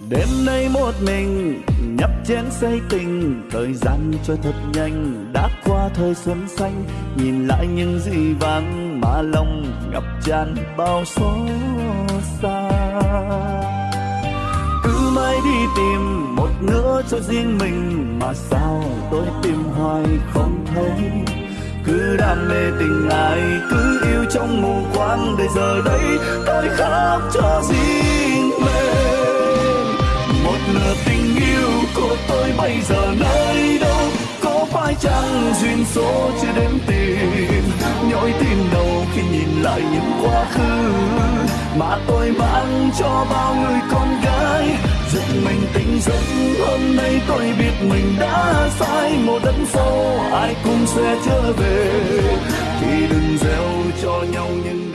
đêm nay một mình, nhấp chén say tình. Thời gian trôi thật nhanh, đã qua thời xuân xanh. Nhìn lại những gì vàng mà lòng ngập tràn bao số xa. Cứ mãi đi tìm một nửa cho riêng mình, mà sao tôi tìm hoài không thấy. Cứ đam mê tình ai cứ yêu trong mù quáng. Để giờ đây, tôi khóc cho riêng là tình yêu của tôi bây giờ nơi đâu? Có phải chăng duyên số chưa đến tìm nhói tim đầu khi nhìn lại những quá khứ mà tôi mang cho bao người con gái. Giật mình tỉnh giấc, hôm nay tôi biết mình đã sai. Một đất sâu ai cũng sẽ trở về. Thì đừng gieo cho nhau những